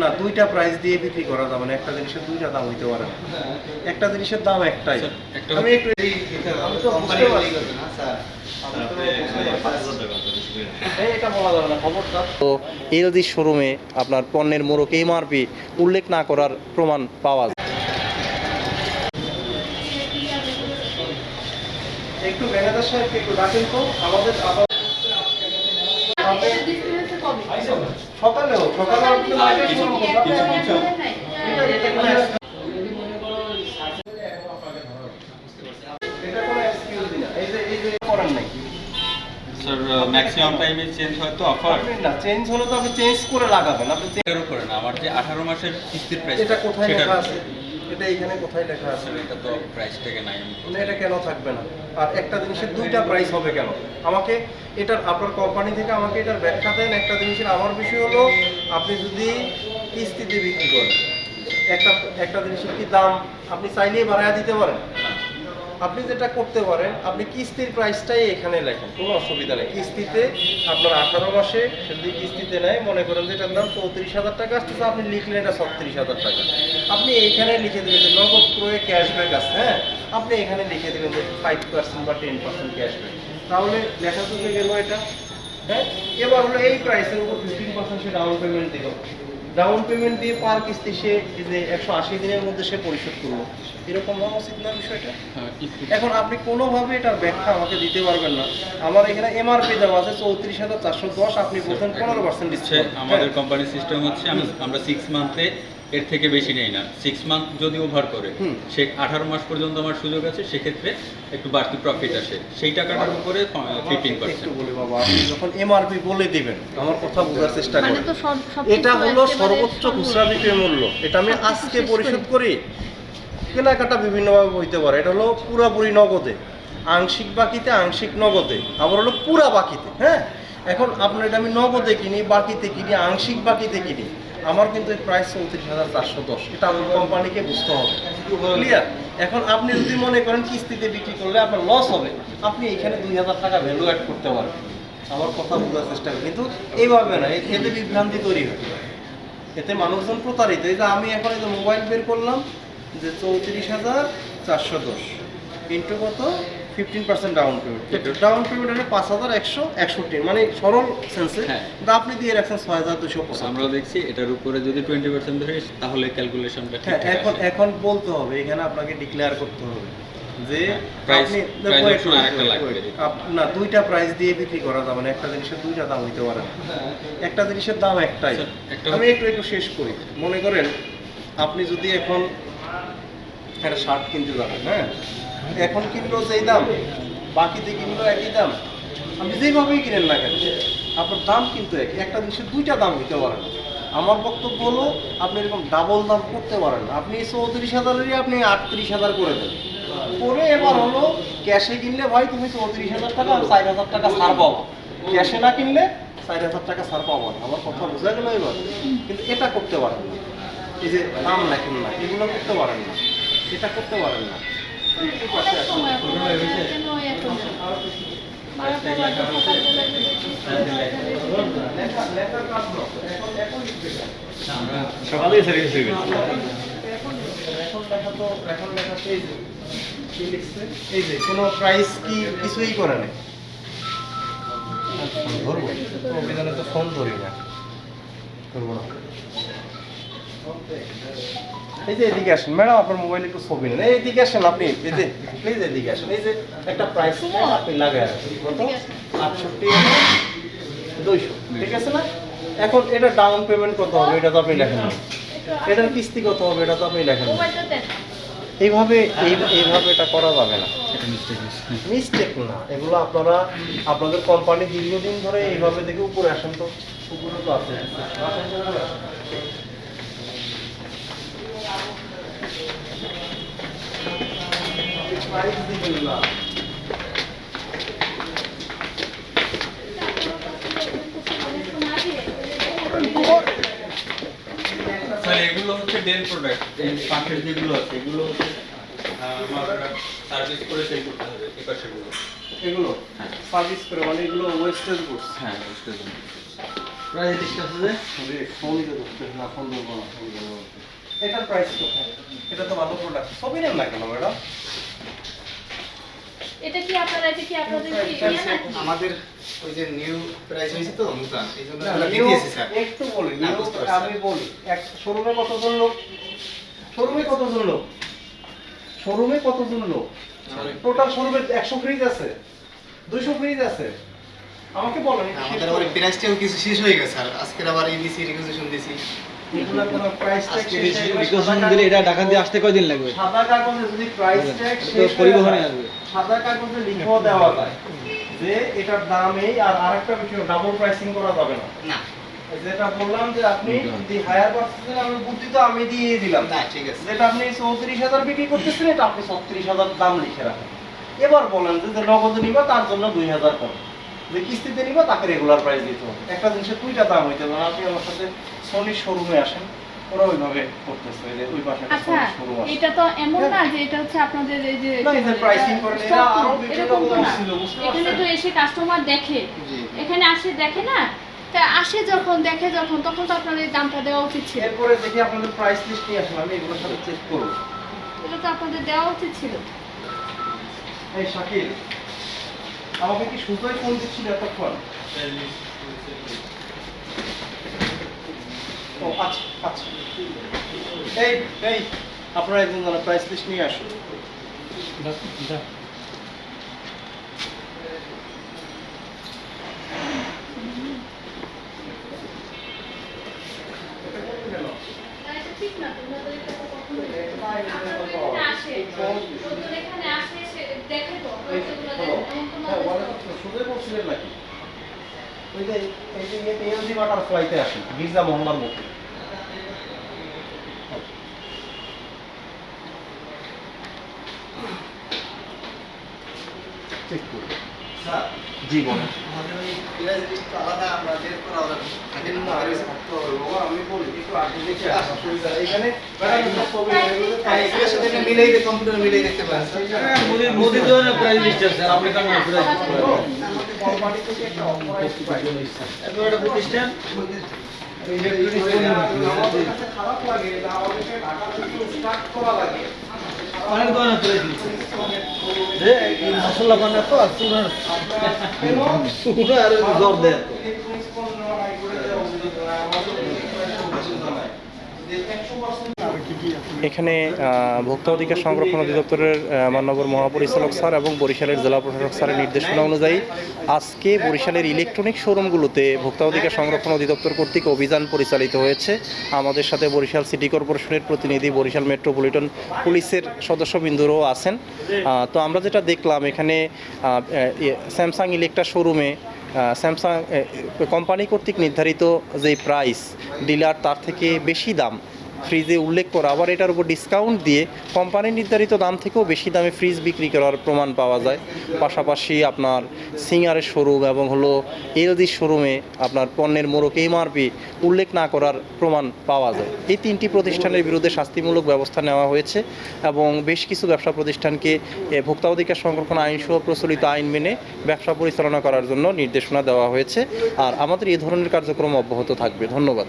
না দুইটা প্রাইস দিয়ে বিক্রি করা যাবে না একটা জিনিসের দুইটা দাম হইতে পারে না। একটা জিনিসের দাম একটাই। আমি একটু আমি তো বুঝতে পারছি এই এটা বলা না তো এলজি শোরুমে আপনার পণ্যের মোড়ক এমআরপি উল্লেখ না করার প্রমাণ পাওয়া যায়। একটু ম্যানেজার সাহেবকে একটু ডাকেন তো আমাদের আবার সকালে হোক সকালে আপনি লাইভে শুরু করুন। কিছু কিছু এটা এটা কোনো এটা কোনো excuse না। এই যে এই সকালে করার নাই। স্যার ম্যাক্সিমাম টাইমে চেঞ্জ হয় তো অফার না চেঞ্জ হলে তো আপনি চেঞ্জ করে লাগাবেন। আপনি change- করে না আমার যে আঠারো মাসের কিস্তির প্রাইস এটা কোথায় লেখা আছে? এটা এখানে কোথায় লেখা আছে? এটা তো প্রাইস থেকে নাই। না এটা কেন থাকবে না? আর একটা জিনিসের দুইটা প্রাইস হবে কেন? আমাকে এটার আপনার কোম্পানি থেকে আমাকে এটার ব্যাখ্যা দেন একটা জিনিসের। আমার বিষয় হলো আপনি যদি কিস্তিতে বিক্রি করেন একটা একটা জিনিসের কি দাম আপনি চাইলেই বাড়ায় দিতে পারেন? আপনি যেটা করতে পারেন, আপনি কিস্তির প্রাইসটাই এখানে লেখেন, কোনো অসুবিধা নেই। কিস্তিতে আপনার আঠারো মাসে যদি কিস্তিতে নেয়, মনে করেন যে এটার দাম চৌত্রিশ হাজার টাকা আসতেছে, আপনি লিখলেন এটা ছত্রিশ হাজার টাকা। আপনি এইখানে লিখে দেবেন যে নগদ ক্রয়ে ক্যাশব্যাক আছে হ্যাঁ? আপনি এখানে লিখে দেবেন যে ফাইভ পার্সেন্ট বা টেন পার্সেন্ট ক্যাশব্যাক তাহলে লেখা তো গেল এটা হ্যাঁ? এবার হলো এই প্রাইসের উপর ফিফটিন পার্সেন্ট সে ডাউন পেমেন্ট দিল। ডাউন পেমেন্ট দিয়ে পার কিস্তি সে যে একশো আশি দিনের মধ্যে সে পরিশোধ করল। এরকম হওয়া উচিত না বিষয়টা? হ্যাঁ, এখন আপনি কোনোভাবে এটার ব্যাখ্যা আমাকে দিতে পারবেন না। আমার এখানে এমআরপি দেওয়া আছে চৌত্রিশ হাজার চারশো দশ আপনি বলছেন পনেরো পার্সেন্ট দিচ্ছে আমাদের কোম্পানির সিস্টেম হচ্ছে আমরা সিক্স মান্থে এর থেকে বেশি নেই না। সিক্স মান্থ যদি ওভার করে হুম। সে আঠারো মাস পর্যন্ত আমার সুযোগ আছে সেক্ষেত্রে একটু বাড়তি প্রফিট আসে। সেই টাকাটার উপরে ফিফটিন একটু পার্সেন্ট বলি বাবা আপনি যখন এমআরপি বলে দিবেন আমার কথা বোঝার চেষ্টা মানে করেন। এটা হলো সর্বোচ্চ খুচরা বিক্রয় মূল্য। এটা আমি আজকে পরিশোধ করি। কেনাকাটা বিভিন্নভাবে হইতে পারে। এটা হলো পুরাপুরি নগদে। আংশিক বাকিতে আংশিক নগদে। আবার হলো পুরা বাকিতে হ্যাঁ? এখন আপনার এটা আমি নগদে কিনি, বাকিতে কিনি, আংশিক বাকিতে কিনি। আমার কিন্তু এই প্রাইস চৌত্রিশ হাজার চারশো দশ। এটা আমার কোম্পানিকে বুঝতে হবে। ক্লিয়ার এখন আপনি যদি মনে করেন কিস্তিতে বিক্রি করলে আপনার লস হবে। আপনি এখানে দুই হাজার টাকা ভ্যালু অ্যাড করতে পারবেন। আমার কথা বোঝার চেষ্টা করি। কিন্তু এইভাবে না এতে বিভ্রান্তি তৈরি হয়। এতে মানুষজন প্রতারিত। এই যে আমি এখন এই যে মোবাইল বের করলাম যে চৌত্রিশ হাজার চারশো দশ। ইন্টু কত? Fifteen percent down payment down payment হচ্ছে পাঁচ হাজার একশো একষট্টি মানে সরল সেন্সে হ্যাঁ। কিন্তু আপনি দিয়ে রাখছেন ছয় হাজার দুশো আমরাও দেখছি এটার উপরে যদি টোয়েন্টি পার্সেন্ট ধরে তাহলে ক্যালকুলেশনটা হ্যাঁ এখন এখন বলতে হবে এখানে আপনাকে ডিক্লেয়ার করতে হবে যে হ্যাঁ, আপনি না দুইটা প্রাইস দিয়ে বিক্রি করা যাবে না একটা জিনিসের দুইটা দাম হইতে পারে একটা জিনিসের দাম একটাই। আমি একটু একটু শেষ করি। মনে করেন আপনি যদি এখন একটা শার্ট কিনতে যাবেন হ্যাঁ? এখন কিনলো যেই দাম, বাকিতে কিনলো একই দাম। আপনি যেভাবেই কিনেন না কেন, আপনার দাম কিন্তু এক একটা জিনিসের দুইটা দাম হইতে পারেন আমার বক্তব্য হলো, আপনি এরকম ডাবল দাম করতে পারেন আপনি চৌত্রিশ হাজারেরই আপনি আটত্রিশ হাজার করে দেন। করে এবার হলো ক্যাশে কিনলে ভাই তুমি চৌত্রিশ হাজার টাকা আর চার হাজার টাকা ছাড় পাবো ক্যাশে না কিনলে চার হাজার টাকা ছাড় পাবো আমার কথা বোঝা গেল এবার। কিন্তু এটা করতে পারেন না। এই যে দাম লেখেন না, এগুলো করতে পারেন না। এটা করতে পারেন না। তো এখন লেখা তো এই যে, কোনো প্রাইস কি কিছুই করে না ধরবো। অভিযানে তো ফোন ধরি না। ধরবো না। এই যে এদিকে আসেন ম্যাডাম আপনার মোবাইলে একটু ছবি নেন। এই এদিকে আসেন আপনি এই যে প্লিজ এদিকে আসেন এই যে একটা প্রাইস আপনি লাগায় রাখেন কত? আটষট্টি দুইশো ঠিক আছে না? এখন এটা ডাউন পেমেন্ট কত হবে? এটা তো আপনি লেখেন না। এটার কিস্তি কত হবে? এটা তো আপনি লেখেন না। এইভাবে এই- এইভাবে এটা করা যাবে না। এটা মিস্টেক মিস্টেক না। এগুলো আপনারা আপনাদের কোম্পানি দীর্ঘদিন ধরে এইভাবে দেখে উপরে আসেন তো। উপরে তো আছে আসেন তো উপরে আসেন। Price দিবেন না। স্যার এগুলো হচ্ছে ডেল প্রোডাক্ট এই পাশের যেগুলো আছে এগুলো হচ্ছে সার্ভিস করে সেল করতে হবে এই পাশেরগুলো এগুলো। হ্যাঁ। সার্ভিস করে মানে এগুলো ওয়েস্টেজ গুডস হ্যাঁ পেরেছি। প্রাইস লিস্ট আছে যে? এটার প্রাইস কত? এটা তো ভালো প্রোডাক্ট সবই নেন না কেন ম্যাডাম? এটা কি আপনারা এটা কি আপনাদের কি ইয়ে না? আমাদের ওই যে নিউ প্রাইস হয়েছে তো নতুন এই জন্য না, আমরা দিতেছি স্যার একটু বলি না, আমি বলি এক শোরুমে কতজন লোক? শোরুমে কতজন লোক? শোরুমে কতজন লোক? টোটাল শোরুমে একশো ফ্রিজ আছে দুইশো ফ্রিজ আছে। আমাকে বলেন আমাদের আবার প্রাইসটাও কিছু শেষ হয়ে গেছে স্যার আজকে আবার এবিসি রিকুইজিশন দিছি এগুলা কোনো প্রাইস ট্যাগ আজকে দিলে এটা ঢাকা দিয়ে আসতে কয়দিন লাগবে? সাদা কাগজে যদি প্রাইস ট্যাগ তো পরিবহনে আসবে। সাদা কাগজে লিখেও দেওয়া যায় যে এটার দাম এই আর আরেকটা বিষয় ডাবল প্রাইসিং করা যাবে না। না। যেটা বললাম যে আপনি দি হায়ার আমি বুদ্ধি তো আমি দিয়ে দিলাম। না ঠিক আছে। যেটা আপনি চৌত্রিশ হাজার বিক্রি করতেছেন এটা আপনি ছত্রিশ হাজার দাম লিখে রাখেন। এবার বলেন যে নগদে নিবা তার জন্য দুই হাজার কম যে কিস্তিতে নিবা তাকে রেগুলার প্রাইস দিতে হবে। একটা জিনিসের দুইটা দাম হইতে পারে। আপনি আমার সাথে সনির শোরুমে আসেন ওরা ওইভাবে করতেছে যে ওই পাশে একটা আচ্ছা শোরুম আছে। এটা তো এমন না যে এটা হচ্ছে আপনাদের এই যে না, এই যে pricing এরা আরও বিভিন্ন এরকম ছিল, এখানে তো এসে কাস্টমার দেখে। এখানে আসে দেখে না? তা আসে যখন দেখে যখন তখন তো দামটা দেওয়া উচিত ছিল। এরপরে দেখি আপনাদের প্রাইস লিস্ট নিয়ে আসলাম আমি এগুলোর সাথে চেক করব। এটা তো আপনাদের দেওয়া উচিত ছিল। এই শাকিল আমাকে কি সুতোয় ফোন দিচ্ছিল এতক্ষণ? ও আচ্ছা আচ্ছা। এই এই, আপনারা একজন জানা প্রাইস লিস্ট নিয়ে আসুন না, এটা ঠিক না তোমাদের এটা তো কখনোই আপনারা তো এখানে আসে লোকজন এখানে আসে এসে দেখে তো এই যেগুলো হলো। দেখে, এমন তো না হ্যাঁ, যে- বলেন তো, সুতোই বলছিলেন নাকি ওই যে এই যে এলজি বাটারফ্লাইতে মোহাম্মদ মুখে চেক জি বলেন। আসা হ্যাঁ মিলাই দেখতে পারেন স্যার হ্যাঁ, মোদি তো প্রাইস লিস্ট আছে আপনি কেমন লিস্ট তো, আমাদের কোম্পানি থেকে একটা authorized price। এত একটা প্রতিষ্ঠান আমাদের কাছে খারাপ লাগে, এটা আমাদেরকে ঢাকা থেকে start করা লাগে। অনেক ধরনের প্রাইস লিস্ট মশলা বানা তো আর জ্বর দেয় তো Electronics পণ্য নাই করে দেওয়া উচিত নয়, আমাদের উচিত নয়। যে 100% এখানে ভোক্তা অধিকার সংরক্ষণ অধিদপ্তরের মাননীয় মহাপরিচালক স্যার এবং বরিশালের জেলা প্রশাসক স্যারের নির্দেশনা অনুযায়ী আজকে বরিশালের ইলেকট্রনিক শোরুমগুলোতে ভোক্তা অধিকার সংরক্ষণ অধিদপ্তর কর্তৃক অভিযান পরিচালিত হয়েছে। আমাদের সাথে বরিশাল সিটি কর্পোরেশনের প্রতিনিধি বরিশাল মেট্রোপলিটন পুলিশের সদস্যবৃন্দুরও আছেন। তো আমরা যেটা দেখলাম, এখানে স্যামসাং ইলেকট্রা শোরুমে স্যামসাং কোম্পানি কর্তৃক নির্ধারিত যে প্রাইস ডিলার তার থেকে বেশি দাম ফ্রিজে উল্লেখ করা। আবার এটার উপর ডিসকাউন্ট দিয়ে কোম্পানির নির্ধারিত দাম থেকেও বেশি দামে ফ্রিজ বিক্রি করার প্রমাণ পাওয়া যায়। পাশাপাশি আপনার সিঙ্গারের শোরুম এবং হলো এলজির শোরুমে আপনার পণ্যের মোড়ক এমআরপি উল্লেখ না করার প্রমাণ পাওয়া যায়। এই তিনটি প্রতিষ্ঠানের বিরুদ্ধে শাস্তিমূলক ব্যবস্থা নেওয়া হয়েছে এবং বেশ কিছু ব্যবসা প্রতিষ্ঠানকে ভোক্তা অধিকার সংরক্ষণ আইন সহ প্রচলিত আইন মেনে ব্যবসা পরিচালনা করার জন্য নির্দেশনা দেওয়া হয়েছে। আর আমাদের এই ধরনের কার্যক্রম অব্যাহত থাকবে। ধন্যবাদ।